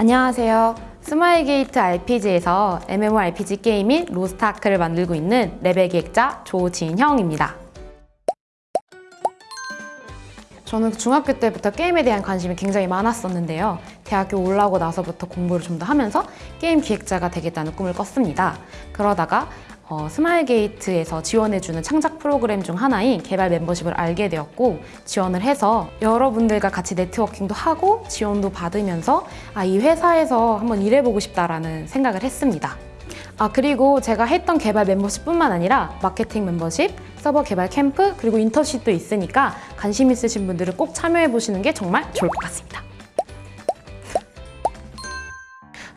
안녕하세요. 스마일게이트 RPG에서 MMORPG 게임인 로스트아크를 만들고 있는 레벨 기획자 조진형입니다. 저는 중학교 때부터 게임에 대한 관심이 굉장히 많았었는데요. 대학교 올라오고 나서부터 공부를 좀 더 하면서 게임 기획자가 되겠다는 꿈을 꿨습니다. 그러다가 어, 스마일게이트에서 지원해주는 창작 프로그램 중 하나인 개발 멤버십을 알게 되었고 지원을 해서 여러분들과 같이 네트워킹도 하고 지원도 받으면서 아, 이 회사에서 한번 일해보고 싶다라는 생각을 했습니다. 아 그리고 제가 했던 개발 멤버십 뿐만 아니라 마케팅 멤버십, 서버 개발 캠프, 그리고 인턴십도 있으니까 관심 있으신 분들은 꼭 참여해보시는 게 정말 좋을 것 같습니다.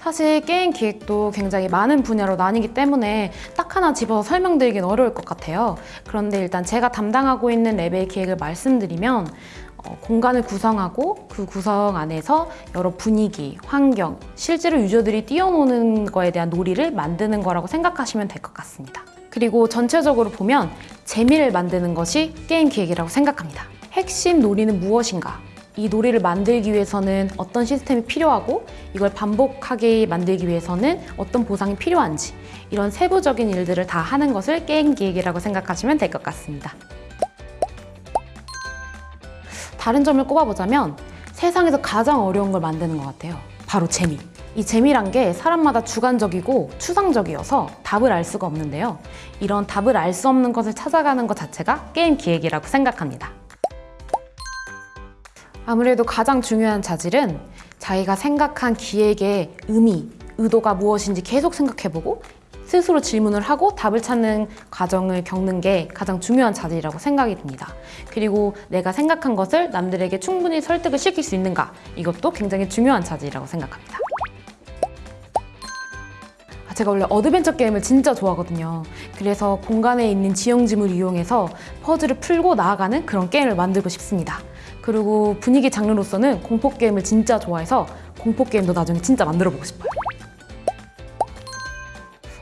사실 게임 기획도 굉장히 많은 분야로 나뉘기 때문에 딱 하나 집어서 설명드리긴 어려울 것 같아요. 그런데 일단 제가 담당하고 있는 레벨 기획을 말씀드리면 어, 공간을 구성하고 그 구성 안에서 여러 분위기, 환경, 실제로 유저들이 뛰어노는 거에 대한 놀이를 만드는 거라고 생각하시면 될 것 같습니다. 그리고 전체적으로 보면 재미를 만드는 것이 게임 기획이라고 생각합니다. 핵심 놀이는 무엇인가? 이 놀이를 만들기 위해서는 어떤 시스템이 필요하고 이걸 반복하게 만들기 위해서는 어떤 보상이 필요한지 이런 세부적인 일들을 다 하는 것을 게임 기획이라고 생각하시면 될 것 같습니다. 다른 점을 꼽아보자면 세상에서 가장 어려운 걸 만드는 것 같아요. 바로 재미. 이 재미란 게 사람마다 주관적이고 추상적이어서 답을 알 수가 없는데요. 이런 답을 알 수 없는 것을 찾아가는 것 자체가 게임 기획이라고 생각합니다. 아무래도 가장 중요한 자질은 자기가 생각한 기획의 의미, 의도가 무엇인지 계속 생각해보고 스스로 질문을 하고 답을 찾는 과정을 겪는 게 가장 중요한 자질이라고 생각이 듭니다. 그리고 내가 생각한 것을 남들에게 충분히 설득을 시킬 수 있는가 이것도 굉장히 중요한 자질이라고 생각합니다. 아, 제가 원래 어드벤처 게임을 진짜 좋아하거든요. 그래서 공간에 있는 지형지물을 이용해서 퍼즐을 풀고 나아가는 그런 게임을 만들고 싶습니다. 그리고 분위기 장르로서는 공포 게임을 진짜 좋아해서 공포 게임도 나중에 진짜 만들어 보고 싶어요.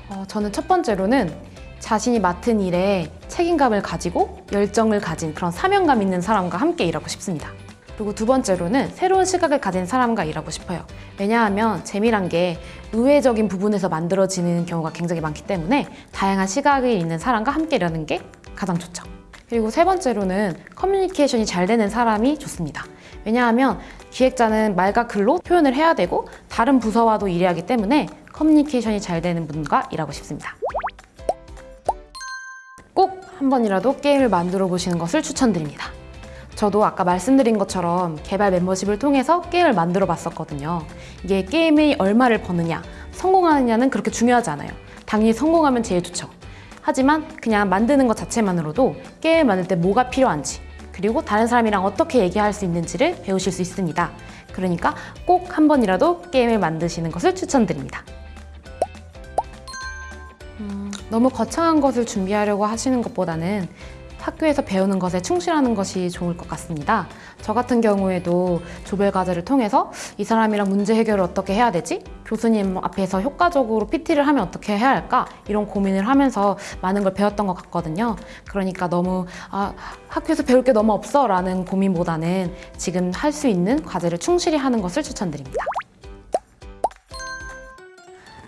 어, 저는 첫 번째로는 자신이 맡은 일에 책임감을 가지고 열정을 가진 그런 사명감 있는 사람과 함께 일하고 싶습니다. 그리고 두 번째로는 새로운 시각을 가진 사람과 일하고 싶어요. 왜냐하면 재미란 게 의외적인 부분에서 만들어지는 경우가 굉장히 많기 때문에 다양한 시각이 있는 사람과 함께 일하는 게 가장 좋죠. 그리고 세 번째로는 커뮤니케이션이 잘 되는 사람이 좋습니다. 왜냐하면 기획자는 말과 글로 표현을 해야 되고 다른 부서와도 일해야 하기 때문에 커뮤니케이션이 잘 되는 분과 일하고 싶습니다. 꼭 한 번이라도 게임을 만들어 보시는 것을 추천드립니다. 저도 아까 말씀드린 것처럼 개발 멤버십을 통해서 게임을 만들어 봤었거든요. 이게 게임이 얼마를 버느냐, 성공하느냐는 그렇게 중요하지 않아요. 당연히 성공하면 제일 좋죠. 하지만 그냥 만드는 것 자체만으로도 게임을 만들 때 뭐가 필요한지 그리고 다른 사람이랑 어떻게 얘기할 수 있는지를 배우실 수 있습니다. 그러니까 꼭 한 번이라도 게임을 만드시는 것을 추천드립니다. 음, 너무 거창한 것을 준비하려고 하시는 것보다는 학교에서 배우는 것에 충실하는 것이 좋을 것 같습니다. 저 같은 경우에도 조별 과제를 통해서 이 사람이랑 문제 해결을 어떻게 해야 되지? 교수님 앞에서 효과적으로 PT를 하면 어떻게 해야 할까? 이런 고민을 하면서 많은 걸 배웠던 것 같거든요. 그러니까 너무 아, 학교에서 배울 게 너무 없어 라는 고민보다는 지금 할 수 있는 과제를 충실히 하는 것을 추천드립니다.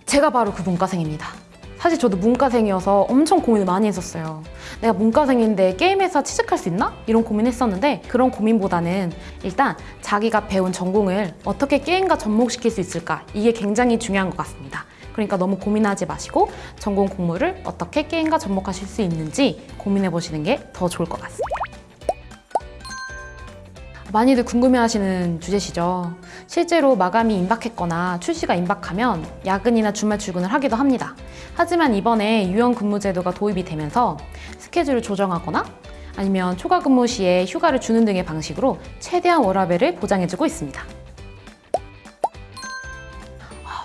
제가 바로 그 문과생입니다. 사실 저도 문과생이어서 엄청 고민을 많이 했었어요. 내가 문과생인데 게임 회사 취직할 수 있나? 이런 고민했었는데 그런 고민보다는 일단 자기가 배운 전공을 어떻게 게임과 접목시킬 수 있을까? 이게 굉장히 중요한 것 같습니다. 그러니까 너무 고민하지 마시고 전공 공부를 어떻게 게임과 접목하실 수 있는지 고민해 보시는 게 더 좋을 것 같습니다. 많이들 궁금해하시는 주제시죠. 실제로 마감이 임박했거나 출시가 임박하면 야근이나 주말 출근을 하기도 합니다. 하지만 이번에 유연 근무 제도가 도입이 되면서 스케줄을 조정하거나 아니면 초과 근무 시에 휴가를 주는 등의 방식으로 최대한 워라밸을 보장해주고 있습니다.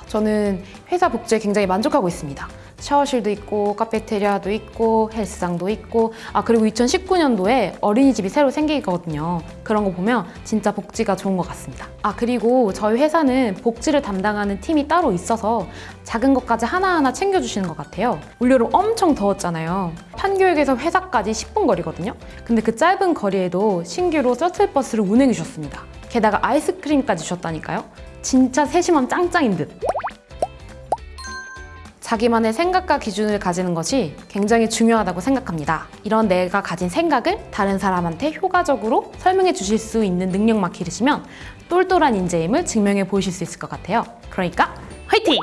저는 회사 복지에 굉장히 만족하고 있습니다. 샤워실도 있고 카페테리아도 있고 헬스장도 있고 아 그리고 2019년도에 어린이집이 새로 생기거든요. 그런 거 보면 진짜 복지가 좋은 것 같습니다. 아 그리고 저희 회사는 복지를 담당하는 팀이 따로 있어서 작은 것까지 하나하나 챙겨주시는 것 같아요. 올여름 엄청 더웠잖아요. 판교역에서 회사까지 10분 거리거든요. 근데 그 짧은 거리에도 신규로 셔틀버스를 운행해 주셨습니다. 게다가 아이스크림까지 주셨다니까요. 진짜 세심함 짱짱인 듯. 자기만의 생각과 기준을 가지는 것이 굉장히 중요하다고 생각합니다. 이런 내가 가진 생각을 다른 사람한테 효과적으로 설명해 주실 수 있는 능력만 기르시면 똘똘한 인재임을 증명해 보이실 수 있을 것 같아요. 그러니까 화이팅!